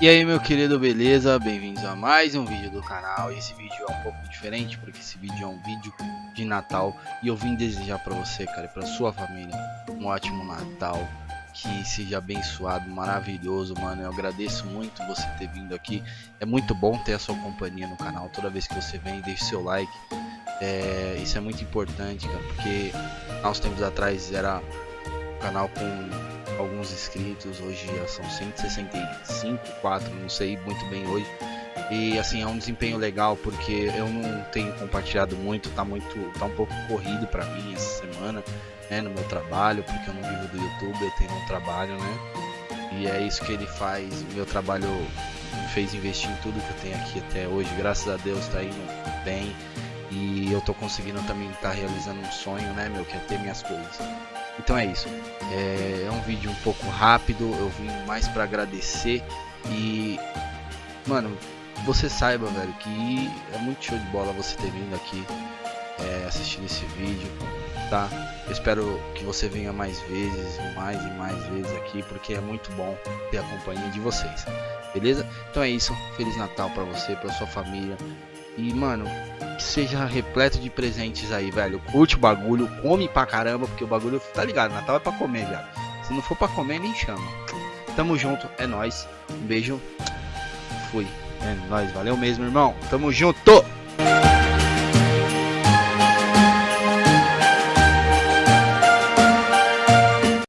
E aí meu querido, beleza? Bem-vindos a mais um vídeo do canal. Esse vídeo é um pouco diferente porque esse vídeo é um vídeo de Natal e eu vim desejar para você, cara, e para sua família um ótimo Natal, que seja abençoado, maravilhoso, mano. Eu agradeço muito você ter vindo aqui. É muito bom ter a sua companhia no canal. Toda vez que você vem, deixe seu like. É, isso é muito importante, cara, porque há uns tempos atrás era um canal com alguns inscritos, hoje já são 165, 4, não sei muito bem hoje. E assim, é um desempenho legal porque eu não tenho compartilhado muito, tá muito, tá um pouco corrido para mim essa semana, né, no meu trabalho, porque eu não vivo do YouTube, eu tenho um trabalho, né? E é isso que ele faz, meu trabalho me fez investir em tudo que eu tenho aqui até hoje, graças a Deus tá indo bem. E eu tô conseguindo também estar tá realizando um sonho, né, meu, que é ter minhas coisas. Então é isso. É, é um vídeo um pouco rápido. Eu vim mais para agradecer e, mano, você saiba, velho, que é muito show de bola você ter vindo aqui é, assistindo esse vídeo, tá? Eu espero que você venha mais vezes, mais e mais vezes aqui, porque é muito bom ter a companhia de vocês, beleza? Então é isso. Feliz Natal para você, para sua família. E, mano, que seja repleto de presentes aí, velho. Curte o bagulho, come pra caramba, porque o bagulho, tá ligado? Natal é pra comer, velho. Se não for pra comer, nem chama. Tamo junto, é nóis. Um beijo. Fui. É nóis, valeu mesmo, irmão. Tamo junto.